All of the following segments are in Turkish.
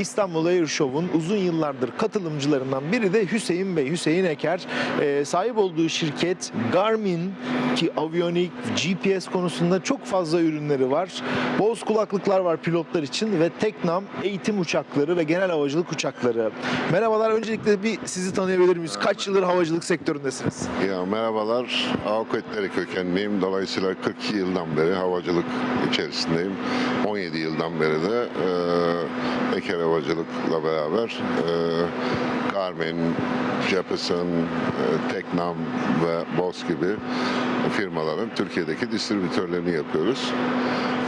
İstanbul Air Show'un uzun yıllardır katılımcılarından biri de Hüseyin Bey, Hüseyin Eker. Ee, sahip olduğu şirket Garmin ki aviyonik, GPS konusunda çok fazla ürünleri var. Boz kulaklıklar var pilotlar için ve Teknam eğitim uçakları ve genel havacılık uçakları. Merhabalar, öncelikle bir sizi tanıyabilir miyiz? Kaç yıldır havacılık sektöründesiniz? Ya merhabalar, avukatları kökenliyim. Dolayısıyla 42 yıldan beri havacılık içerisindeyim. 17 yıldan beri de e, Eker Havacılık'la beraber e, Garmin, Jeppesen, e, Teknam ve Boss gibi firmaların Türkiye'deki distribütörlerini yapıyoruz.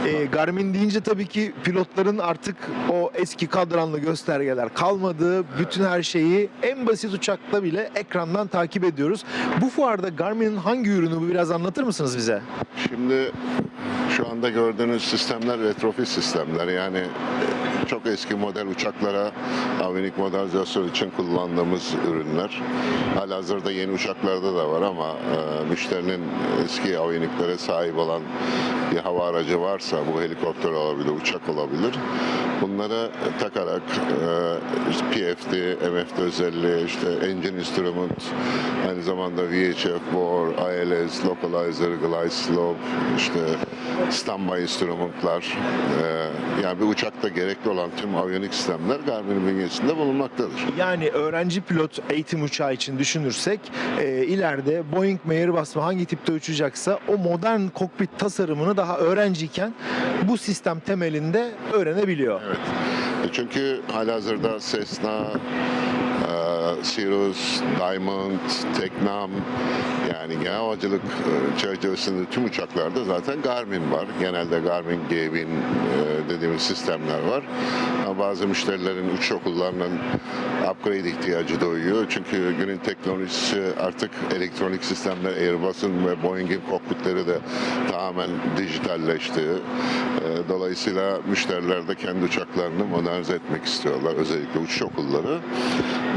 Ee, Garmin deyince tabii ki pilotların artık o eski kadranlı göstergeler kalmadı. Bütün her şeyi en basit uçakta bile ekrandan takip ediyoruz. Bu fuarda Garmin'in hangi ürünü bu biraz anlatır mısınız bize? Şimdi şu anda gördüğünüz sistemler retrofit sistemler. Yani çok eski model uçaklara avinik modernizasyon için kullandığımız ürünler. Halihazırda yeni uçaklarda da var ama e, müşterinin eski aviniklere sahip olan bir hava aracı varsa bu helikopter olabilir, uçak olabilir. Bunları takarak e, PFD, MFD özelliği, işte engine instrument, aynı zamanda VHF, BOR, ILS, localizer, glide slope, işte standby instrumentlar, e, yani bir uçakta gerekli olan tüm aviyonik sistemler Garmin'in bünyesinde bulunmaktadır. Yani öğrenci pilot eğitim uçağı için düşünürsek e, ileride Boeing mi Airbus mı hangi tipte uçacaksa o modern kokpit tasarımını daha öğrenciyken bu sistem temelinde öğrenebiliyor. Evet. E, Çünkü halihazırda Cessna, Cirrus, Diamond, Teknam yani genel havacılık e, çerçevesinde tüm uçaklarda zaten Garmin var. Genelde Garmin G1000 e, dediğimiz sistemler var. Ama bazı müşterilerin uçuş okullarının upgrade ihtiyacı doğuyor. Çünkü günün teknolojisi artık elektronik sistemler Airbus'un ve Boeing'in kokpitleri de tamamen dijitalleşti. E, Dolayısıyla müşteriler de kendi uçaklarını modernize etmek istiyorlar. Özellikle uçuş okulları.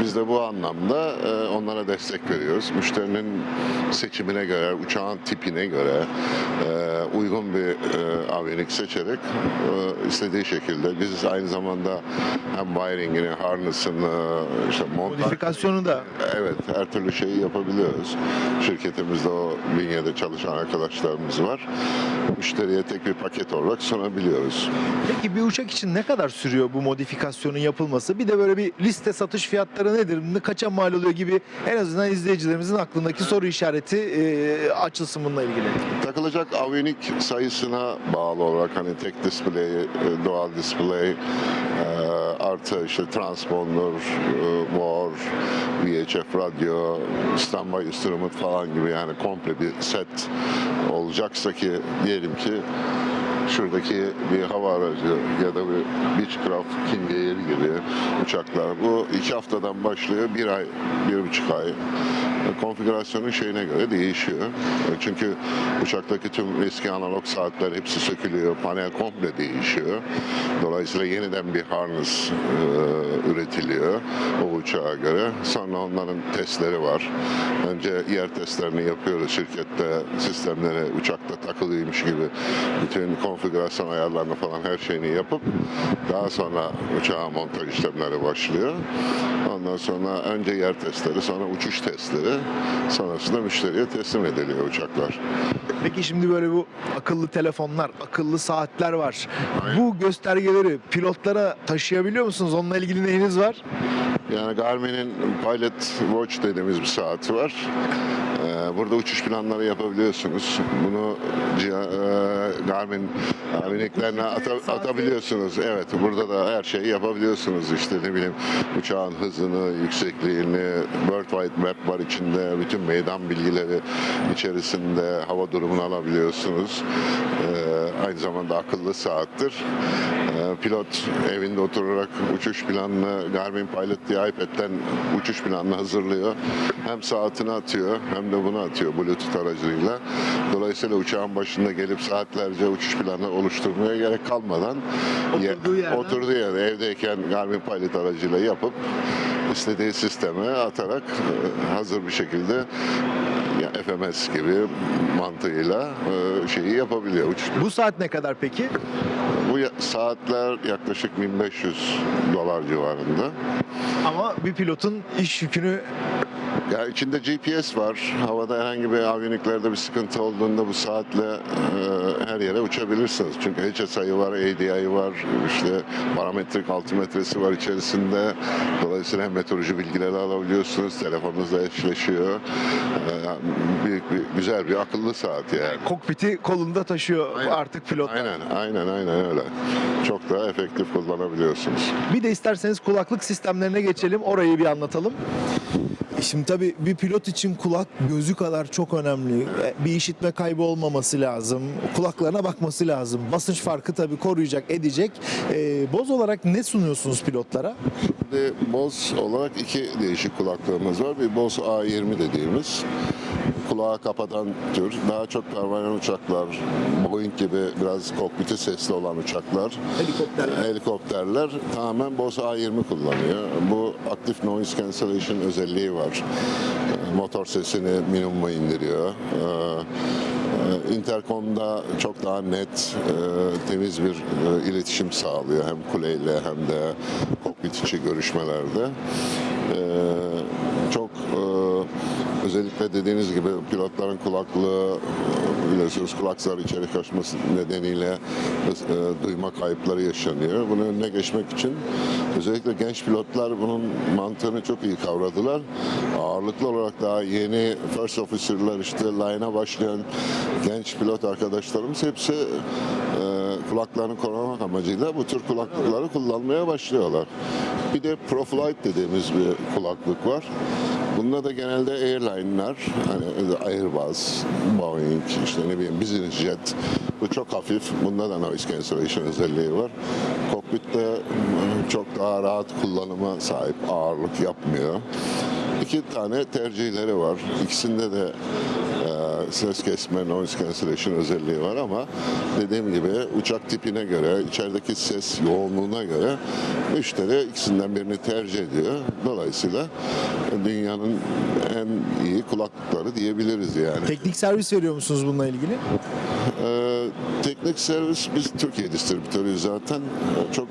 Biz de bu anlamda e, onlara destek veriyoruz. Müşterinin seçimine göre, uçağın tipine göre e, uygun bir e, aviyonik seçerek e, istediği şekilde biz aynı zamanda hem wiringini, harness'ını, işte montaj Modifikasyonu da Evet, her türlü şeyi yapabiliyoruz. Şirketimizde o bünyede çalışan arkadaşlarımız var. Müşteriye tek bir paket olarak sunabiliyoruz. Peki bir uçak için ne kadar sürüyor bu modifikasyonun yapılması? Bir de böyle bir liste satış fiyatları nedir? Ne kaça mal oluyor gibi en azından izleyicilerimizin aklındaki soru işareti e, açılsın bununla ilgili. Takılacak aviyonik sayısına bağlı olarak hani tek display, e, dual display, e, artı işte transponder, VOR, VHF radyo, standby instrument falan gibi yani komple bir set olacaksa ki diyelim ki şuradaki bir hava aracı ya da bir Beechcraft King Air gibi uçaklar bu iki haftadan başlıyor bir ay, bir buçuk ay konfigürasyonun şeyine göre değişiyor. Çünkü uçaktaki tüm eski analog saatler hepsi sökülüyor, panel komple değişiyor. Dolayısıyla yeniden bir harness e, üretiliyor o uçağa göre. Sonra onların testleri var. Önce yer testlerini yapıyoruz şirkette sistemleri uçakta takılıymış gibi bütün konfigürasyon ayarlarını falan her şeyini yapıp daha sonra uçağa montaj işlemleri başlıyor. Ondan sonra önce yer testleri, sonra uçuş testleri, sonrasında müşteriye teslim ediliyor uçaklar. Peki şimdi böyle bu akıllı telefonlar, akıllı saatler var. Bu göstergeleri pilotlara taşıyabiliyor musunuz? Onunla ilgili neyiniz var? Yani Garmin'in Pilot Watch dediğimiz bir saati var. Ee, Burada uçuş planları yapabiliyorsunuz. Bunu e, Garmin aviniklerine ata- atabiliyorsunuz. Evet, burada da her şeyi yapabiliyorsunuz. İşte ne bileyim uçağın hızını, yüksekliğini, Worldwide Map var içinde. Bütün meydan bilgileri içerisinde hava durumunu alabiliyorsunuz. Ee, Aynı zamanda akıllı saattir. Ee, Pilot evinde oturarak uçuş planını Garmin Pilot diye iPad'den uçuş planını hazırlıyor. Hem saatini atıyor hem de bunu atıyor Bluetooth aracılığıyla. Dolayısıyla uçağın başında gelip saatlerce uçuş planı oluşturmaya gerek kalmadan Oturduğu yerden- oturduğu yerde evdeyken Garmin Pilot aracıyla yapıp istediği sisteme atarak e, hazır bir şekilde ya FMS gibi mantığıyla e, şeyi yapabiliyor. Uçuş Bu saat ne kadar peki? Bu saatler yaklaşık 1500 dolar civarında. Ama bir pilotun iş yükünü Ya içinde GPS var. Havada herhangi bir aviyoniklerde bir sıkıntı olduğunda bu saatle e, her yere uçabilirsiniz. Çünkü HSI var, ADI var, işte parametrik altimetresi var içerisinde. Dolayısıyla hem meteoroloji bilgileri alabiliyorsunuz, telefonunuzla eşleşiyor. E, büyük bir, güzel bir akıllı saat yani. kokpiti kolunda taşıyor Aynen. artık pilot. Aynen, aynen, aynen öyle. Çok daha efektif kullanabiliyorsunuz. Bir de isterseniz kulaklık sistemlerine geçelim. Orayı bir anlatalım. Şimdi tabii bir pilot için kulak gözü kadar çok önemli. E, Bir işitme kaybı olmaması lazım. Kulaklarına bakması lazım. Basınç farkı tabii koruyacak, edecek. E, boz olarak ne sunuyorsunuz pilotlara? Şimdi Bose olarak iki değişik kulaklığımız var. Bir Bose A20 dediğimiz kulağı kapatan tür. Daha çok pervanen uçaklar, Boeing gibi biraz kokpiti sesli olan uçaklar, Helikopterler. helikopterler tamamen Bose A20 kullanıyor. Bu aktif noise cancellation özelliği var. Ee, Motor sesini minimuma indiriyor. Ee, e, Intercom'da çok daha net, e, temiz bir e, iletişim sağlıyor hem kuleyle hem de kokpit içi görüşmelerde. Özellikle dediğiniz gibi pilotların kulaklığı e, biliyorsunuz kulak zarı içeri kaçması nedeniyle e, duyma kayıpları yaşanıyor. Bunun önüne geçmek için özellikle genç pilotlar bunun mantığını çok iyi kavradılar. Ağırlıklı olarak daha yeni first officer'lar işte line'a başlayan genç pilot arkadaşlarımız hepsi e, kulaklarını korumak amacıyla bu tür kulaklıkları kullanmaya başlıyorlar. Bir de ProFlight dediğimiz bir kulaklık var. Bunda da genelde airline'lar, hani Airbus, Boeing, işte ne bileyim business jet. Bu çok hafif. Bunda da noise cancellation özelliği var. Kokpitte e, çok daha rahat kullanıma sahip, ağırlık yapmıyor. İki tane tercihleri var. İkisinde de ses kesme, noise cancellation özelliği var ama dediğim gibi uçak tipine göre, içerideki ses yoğunluğuna göre müşteri ikisinden birini tercih ediyor. Dolayısıyla dünyanın en iyi kulaklıkları diyebiliriz yani. Teknik servis veriyor musunuz bununla ilgili? Ee, teknik servis biz Türkiye distribütörüyüz zaten. Ee, Çok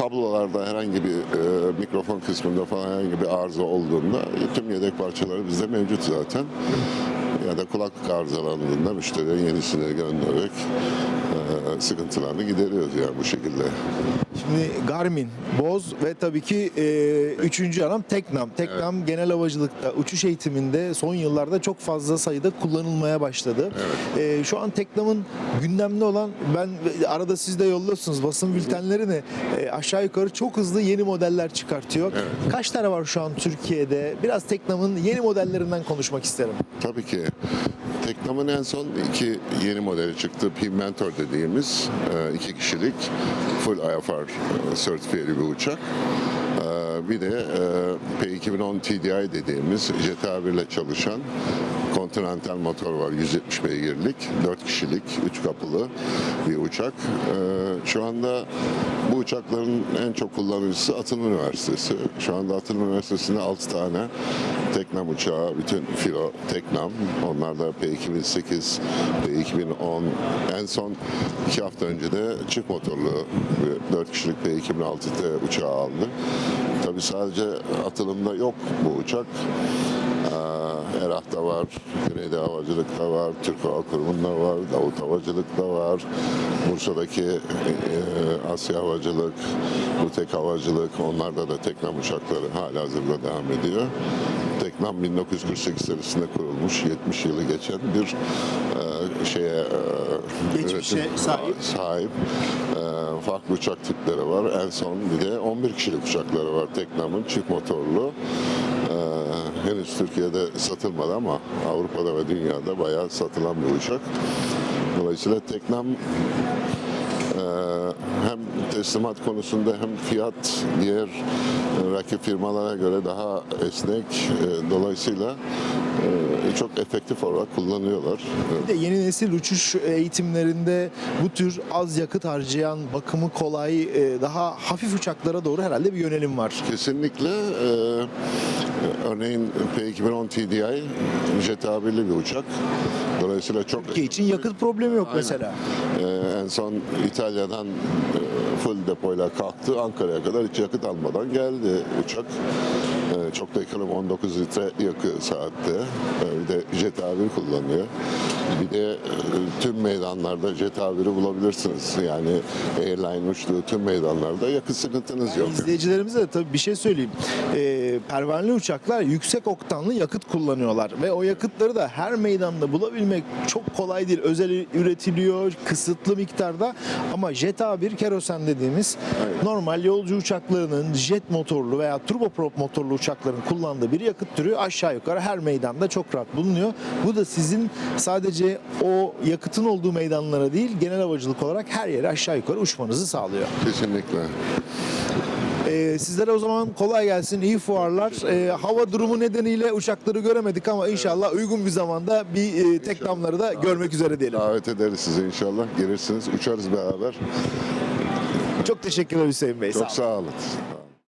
kablolarda herhangi bir e, mikrofon kısmında falan herhangi bir arıza olduğunda tüm yedek parçaları bizde mevcut zaten. Ya da kulaklık arızalandığında müşteriye yenisini göndererek sıkıntılarını gideriyoruz yani bu şekilde. Şimdi Garmin, Boz ve tabii ki e, üçüncü adam Teknam. Teknam genel havacılıkta, uçuş eğitiminde son yıllarda çok fazla sayıda kullanılmaya başladı. E, şu an Teknam'ın gündemde olan, ben arada siz de yolluyorsunuz basın bültenlerini e, aşağı yukarı çok hızlı yeni modeller çıkartıyor. Kaç tane var şu an Türkiye'de? Biraz Teknam'ın yeni modellerinden konuşmak isterim. Tabii ki. Teknam'ın en son iki yeni modeli çıktı. Pimentor dediğimiz e, iki kişilik full IFR e, sertifiyeli bir uçak. E, Bir de e, P2010 TDI dediğimiz Jet A1 ile çalışan Continental motor var 170 beygirlik 4 kişilik 3 kapılı bir uçak. E, Şu anda bu uçakların en çok kullanıcısı Atıl Üniversitesi. Şu anda Atıl Üniversitesi'nde 6 tane Teknam uçağı, bütün filo Teknam. Onlar da P2008, P2010, en son 2 hafta önce de çift motorlu bir 4 kişilik P2006T uçağı aldı. Tabii sadece atılımda yok bu uçak. Ee, Erah'ta var, Güneydoğu Havacılık'ta var, Türk Hava Kurumu'nda var, Davut Havacılık'ta var, Bursa'daki e, e, Asya Havacılık, Butek Havacılık, onlarda da Teknam uçakları hala hazırda devam ediyor. Teknam 1948 senesinde kurulmuş, 70 yılı geçen bir e, şeye e, Geçmişe üretim- sahip. sahip. E, farklı uçak tipleri var. En son bir de 11 kişilik uçakları var Teknam'ın çift motorlu. Ee, henüz Türkiye'de satılmadı ama Avrupa'da ve dünyada bayağı satılan bir uçak. Dolayısıyla Teknam teslimat konusunda hem fiyat diğer e, rakip firmalara göre daha esnek. E, Dolayısıyla e, çok efektif olarak kullanıyorlar. Bir de yeni nesil uçuş eğitimlerinde bu tür az yakıt harcayan, bakımı kolay, daha hafif uçaklara doğru herhalde bir yönelim var. Kesinlikle. örneğin P2010 TDI jet tabirli bir uçak. Dolayısıyla çok Türkiye için yakıt problemi yok Aynen. mesela. Ee, en son İtalya'dan e, full depoyla kalktı. Ankara'ya kadar hiç yakıt almadan geldi uçak. Ee, çok da ekonomi 19 litre yakıyor saatte. Ee, bir de jet avir kullanıyor. Bir de e, tüm meydanlarda jet aviri bulabilirsiniz. Yani airline uçtuğu tüm meydanlarda yakıt sıkıntınız yok. İzleyicilerimize de tabii bir şey söyleyeyim. Ee, pervaneli uçaklar yüksek oktanlı yakıt kullanıyorlar ve o yakıtları da her meydanda bulabilmek çok kolay değil. Özel üretiliyor kısıtlı miktarda ama Jet A1 kerosen dediğimiz Aynen. normal yolcu uçaklarının jet motorlu veya turboprop motorlu uçakların kullandığı bir yakıt türü aşağı yukarı her meydanda çok rahat bulunuyor. Bu da sizin sadece o yakıtın olduğu meydanlara değil genel havacılık olarak her yere aşağı yukarı uçmanızı sağlıyor. Kesinlikle. Ee, sizlere o zaman kolay gelsin, iyi fuarlar. Ee, hava durumu nedeniyle uçakları göremedik ama inşallah uygun bir zamanda bir e, teklamları da görmek üzere diyelim. Davet ederiz sizi inşallah. Gelirsiniz, uçarız beraber. Çok teşekkürler Hüseyin Bey. sağ Çok olun. sağ olun.